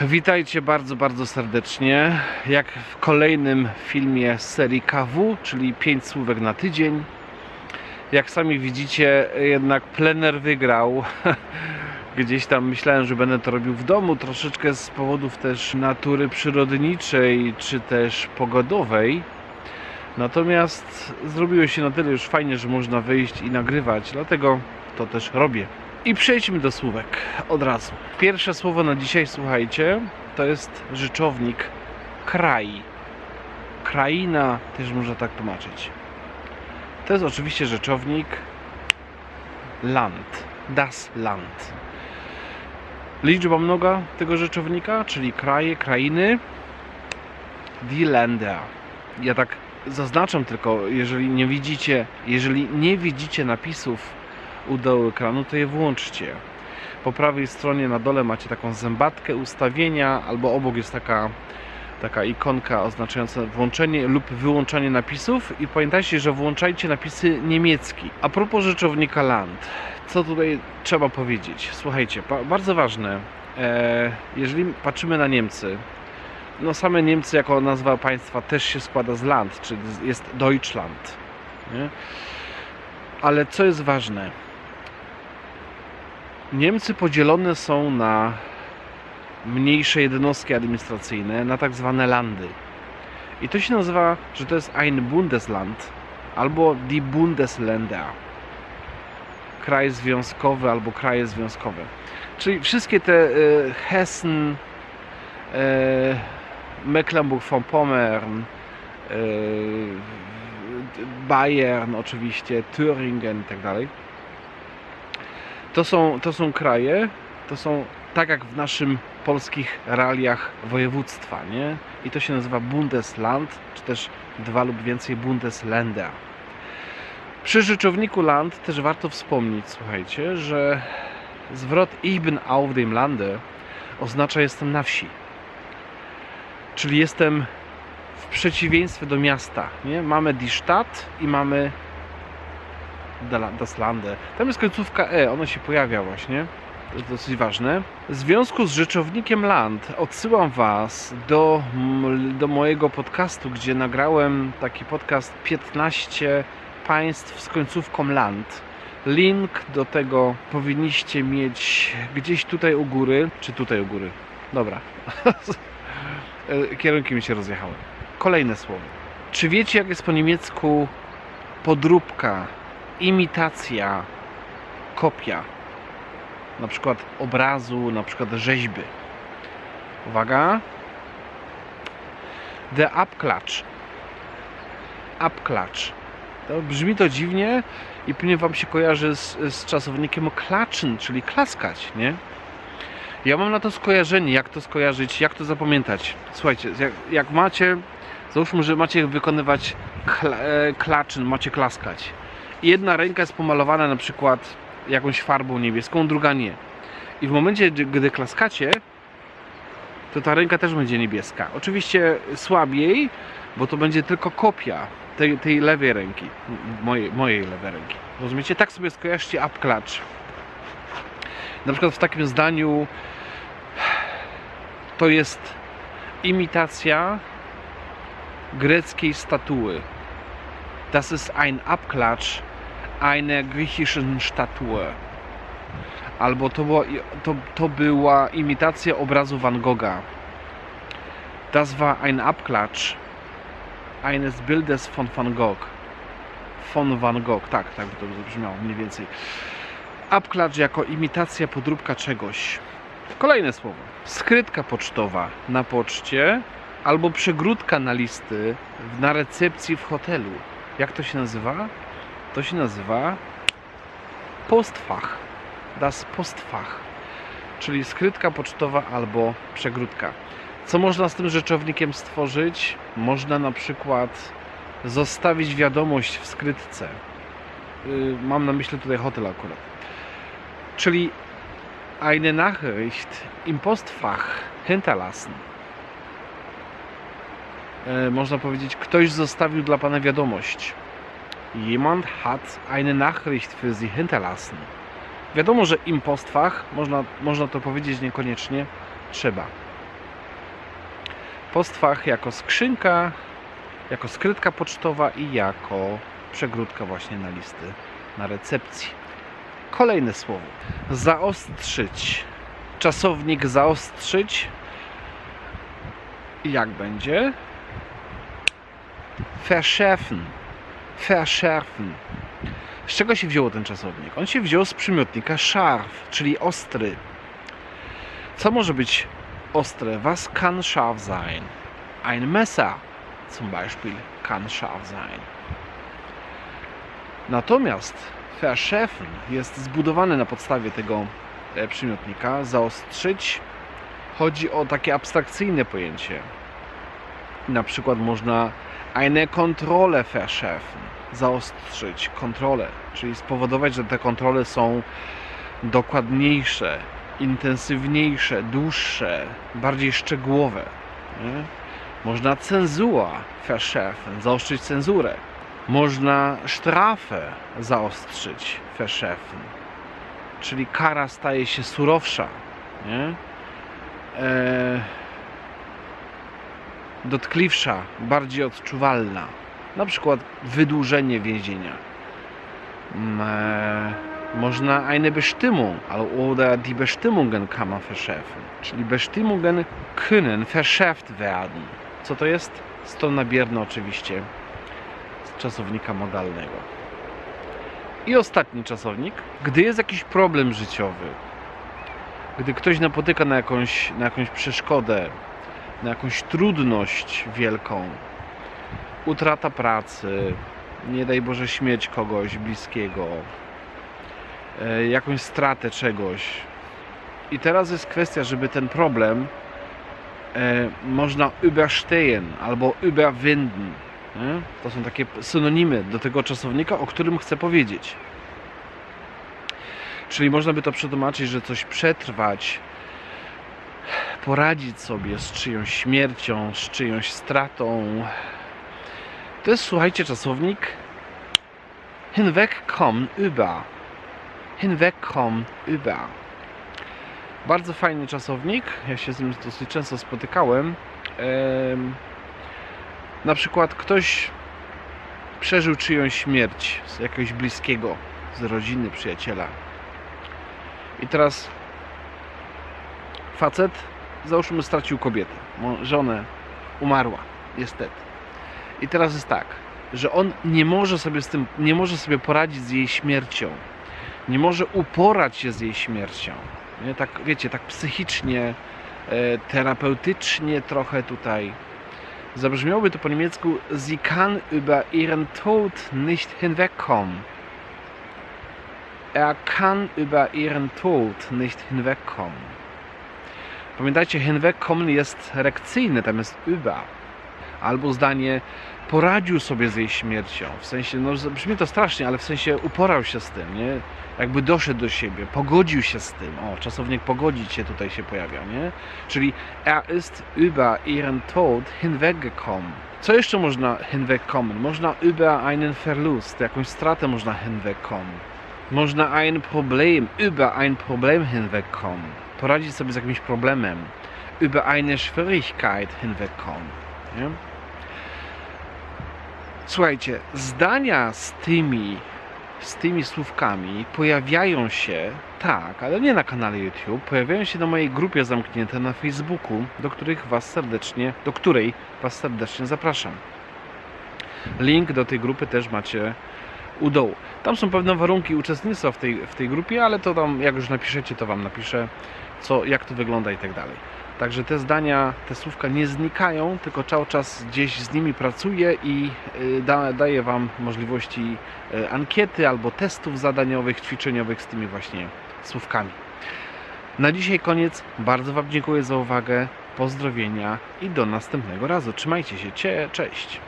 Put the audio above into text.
Witajcie bardzo, bardzo serdecznie. Jak w kolejnym filmie z serii KW, czyli 5 słówek na tydzień. Jak sami widzicie, jednak plener wygrał. Gdzieś tam myślałem, że będę to robił w domu, troszeczkę z powodów też natury przyrodniczej, czy też pogodowej. Natomiast zrobiło się na tyle już fajnie, że można wyjść i nagrywać, dlatego to też robię. I przejdźmy do słówek od razu. Pierwsze słowo na dzisiaj, słuchajcie, to jest rzeczownik kraj. Kraina też można tak tłumaczyć. To jest oczywiście rzeczownik land. Das Land. Liczba mnoga tego rzeczownika, czyli kraje, krainy. Die Länder. Ja tak zaznaczam tylko, jeżeli nie widzicie, jeżeli nie widzicie napisów u dołu ekranu, to je włączcie. Po prawej stronie na dole macie taką zębatkę ustawienia, albo obok jest taka, taka ikonka oznaczająca włączenie lub wyłączanie napisów i pamiętajcie, że włączajcie napisy niemiecki. A propos rzeczownika land, co tutaj trzeba powiedzieć? Słuchajcie, ba- bardzo ważne, e, jeżeli patrzymy na Niemcy, no same Niemcy jako nazwa państwa też się składa z land, czyli jest Deutschland. Nie? Ale co jest ważne? Niemcy podzielone są na mniejsze jednostki administracyjne, na tak zwane landy. I to się nazywa, że to jest ein Bundesland albo die Bundesländer. Kraj związkowy albo kraje związkowe. Czyli wszystkie te e, Hessen, e, Mecklenburg-Vorpommern, e, Bayern oczywiście, Thüringen i tak. To są, to są kraje, to są tak jak w naszym polskich realiach województwa, nie? I to się nazywa Bundesland, czy też dwa lub więcej Bundesländer. Przy rzeczowniku land też warto wspomnieć, słuchajcie, że zwrot Ich bin auf dem Lande oznacza jestem na wsi. Czyli jestem w przeciwieństwie do miasta, nie? Mamy die Stadt i mamy das Lande. Tam jest końcówka E, ono się pojawia właśnie. To jest dosyć ważne. W związku z rzeczownikiem land odsyłam Was do, do mojego podcastu, gdzie nagrałem taki podcast 15 państw z końcówką land. Link do tego powinniście mieć gdzieś tutaj u góry, czy tutaj u góry. Dobra. Kierunki mi się rozjechały. Kolejne słowo. Czy wiecie, jak jest po niemiecku podróbka, imitacja, kopia? Na przykład obrazu, na przykład rzeźby. Uwaga. The Abklatsch. Abklatsch. To brzmi to dziwnie i pewnie Wam się kojarzy z, z czasownikiem klatschen, czyli klaskać, nie? Ja mam na to skojarzenie, jak to skojarzyć, jak to zapamiętać. Słuchajcie, jak, jak macie, załóżmy, że macie wykonywać e, klaczyn, macie klaskać. Jedna ręka jest pomalowana na przykład jakąś farbą niebieską, druga nie. I w momencie, gdy- klaskacie, to ta ręka też będzie niebieska. Oczywiście słabiej, bo to będzie tylko kopia tej, tej lewej ręki, mojej, mojej lewej ręki. Rozumiecie? Tak sobie skojarzcie upklacz. Na przykład w takim zdaniu to jest imitacja greckiej statuły. Das ist ein Abklatsch einer griechischen Statue. Albo to była, to, to była imitacja obrazu Van Gogha. Das war ein Abklatsch eines Bildes von Van Gogh. Von Van Gogh, tak, tak by to brzmiało mniej więcej. Abklatsch jako imitacja, podróbka czegoś. Kolejne słowo. Skrytka pocztowa na poczcie albo przegródka na listy na recepcji w hotelu. Jak to się nazywa? To się nazywa Postfach. Das Postfach. Czyli skrytka pocztowa albo przegródka. Co można z tym rzeczownikiem stworzyć? Można na przykład zostawić wiadomość w skrytce. Yy, Mam na myśli tutaj hotel akurat. Czyli eine Nachricht im Postfach hinterlassen. E, Można powiedzieć, ktoś zostawił dla Pana wiadomość. Jemand hat eine Nachricht für Sie hinterlassen. Wiadomo, że im Postfach, można, można to powiedzieć niekoniecznie, trzeba. Postfach jako skrzynka, jako skrytka pocztowa i jako przegródka właśnie na listy na recepcji. Kolejne słowo. Zaostrzyć. Czasownik zaostrzyć. Jak będzie? Verschärfen. Verschärfen. Z czego się wziął ten czasownik? On się wziął z przymiotnika scharf, czyli ostry. Co może być ostre? Was kann scharf sein? Ein Messer zum Beispiel kann scharf sein. Natomiast verschärfen jest zbudowany na podstawie tego e, przymiotnika. Zaostrzyć chodzi o takie abstrakcyjne pojęcie. Na przykład można eine Kontrolle verschärfen, zaostrzyć kontrolę, czyli spowodować, że te kontrole są dokładniejsze, intensywniejsze, dłuższe, bardziej szczegółowe. Nie? Można cenzura verschärfen, zaostrzyć cenzurę. Można strafę zaostrzyć verschärfen, czyli kara staje się surowsza. Nie? E, dotkliwsza, bardziej odczuwalna. Na przykład wydłużenie więzienia. Mm, e, Można eine Bestimmung oder die Bestimmungen kann man verschärfen. Czyli Bestimmungen können verschärft werden. Co to jest? Ston nabierny oczywiście z czasownika modalnego. I ostatni czasownik. Gdy jest jakiś problem życiowy, gdy ktoś napotyka na jakąś, na jakąś przeszkodę, na jakąś trudność wielką, utrata pracy, nie daj Boże śmierć kogoś bliskiego, e, jakąś stratę czegoś. I teraz jest kwestia, żeby ten problem e, można überstehen albo überwinden. Nie? To są takie synonimy do tego czasownika, o którym chcę powiedzieć. Czyli można by to przetłumaczyć, że coś przetrwać, poradzić sobie z czyjąś śmiercią, z czyjąś stratą. To jest, słuchajcie, czasownik hinwegkommen über. Hinwegkommen über. Bardzo fajny czasownik. Ja się z nim dosyć często spotykałem. Em, na przykład ktoś przeżył czyjąś śmierć z jakiegoś bliskiego, z rodziny, przyjaciela. I teraz facet, załóżmy, stracił kobietę, żonę, umarła, niestety. I teraz jest tak, że on nie może sobie z tym, nie może sobie poradzić z jej śmiercią. Nie może uporać się z jej śmiercią. Nie? Tak, wiecie, tak psychicznie, e, terapeutycznie trochę tutaj. Zabrzmiałoby to po niemiecku Sie kann über ihren Tod nicht hinwegkommen. Er kann über ihren Tod nicht hinwegkommen. Pamiętajcie, hinwegkommen jest rekcyjny, tam jest über. Albo zdanie poradził sobie z jej śmiercią. W sensie, no brzmi to strasznie, ale w sensie uporał się z tym, nie? Jakby doszedł do siebie, pogodził się z tym. O, czasownik pogodzić się tutaj się pojawia, nie? Czyli er ist über ihren Tod hinweggekommen. Co jeszcze można hinwegkommen? Można über einen Verlust, jakąś stratę można hinwegkommen. Można ein Problem, über ein Problem hinwegkommen. Poradzić sobie z jakimś problemem. Über eine Schwierigkeit hinwegkommen. Nie? Słuchajcie, zdania z tymi, z tymi słówkami pojawiają się, tak, ale nie na kanale YouTube, pojawiają się na mojej grupie zamknięte na Facebooku, do których was serdecznie, do której was serdecznie zapraszam. Link do tej grupy też macie u dołu. Tam są pewne warunki uczestnictwa w tej, w tej grupie, ale to tam, jak już napiszecie, to wam napiszę, co, jak to wygląda i tak dalej. Także te zdania, te słówka nie znikają, tylko cały czas gdzieś z nimi pracuję i y, da, daję Wam możliwości y, ankiety albo testów zadaniowych, ćwiczeniowych z tymi właśnie słówkami. Na dzisiaj koniec. Bardzo Wam dziękuję za uwagę. Pozdrowienia i do następnego razu. Trzymajcie się. Cie, cześć.